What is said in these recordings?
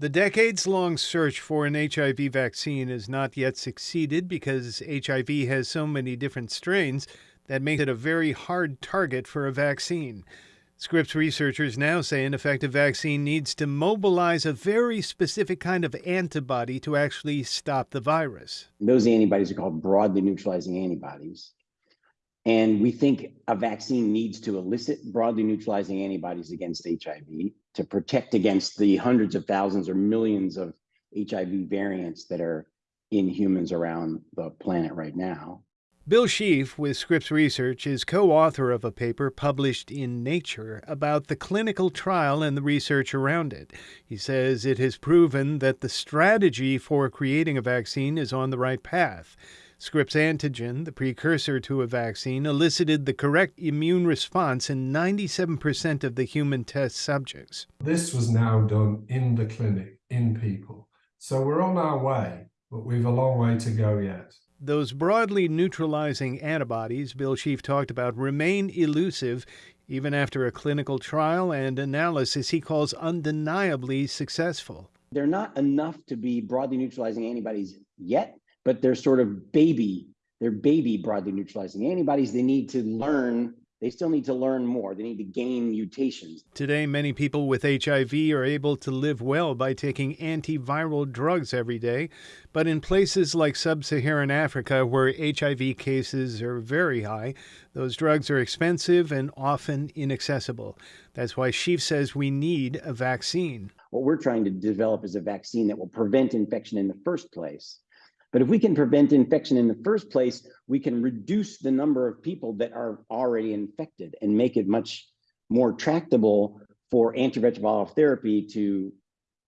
The decades long search for an HIV vaccine has not yet succeeded because HIV has so many different strains that make it a very hard target for a vaccine. Scripps researchers now say an effective vaccine needs to mobilize a very specific kind of antibody to actually stop the virus. Those antibodies are called broadly neutralizing antibodies. And we think a vaccine needs to elicit broadly neutralizing antibodies against HIV to protect against the hundreds of thousands or millions of HIV variants that are in humans around the planet right now. Bill Schief with Scripps Research is co author of a paper published in Nature about the clinical trial and the research around it. He says it has proven that the strategy for creating a vaccine is on the right path. Scripps antigen, the precursor to a vaccine, elicited the correct immune response in 97% of the human test subjects. This was now done in the clinic, in people. So we're on our way, but we've a long way to go yet. Those broadly neutralizing antibodies Bill Schief talked about remain elusive even after a clinical trial and analysis he calls undeniably successful. They're not enough to be broadly neutralizing antibodies yet, but they're sort of baby, they're baby broadly neutralizing antibodies. They need to learn they still need to learn more. They need to gain mutations. Today, many people with HIV are able to live well by taking antiviral drugs every day. But in places like sub Saharan Africa, where HIV cases are very high, those drugs are expensive and often inaccessible. That's why Schief says we need a vaccine. What we're trying to develop is a vaccine that will prevent infection in the first place but if we can prevent infection in the first place, we can reduce the number of people that are already infected and make it much more tractable for antiretroviral therapy to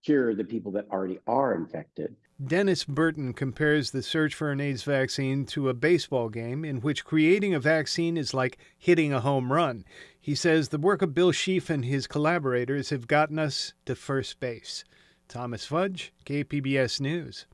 cure the people that already are infected. Dennis Burton compares the search for an AIDS vaccine to a baseball game in which creating a vaccine is like hitting a home run. He says the work of Bill Schief and his collaborators have gotten us to first base. Thomas Fudge, KPBS News.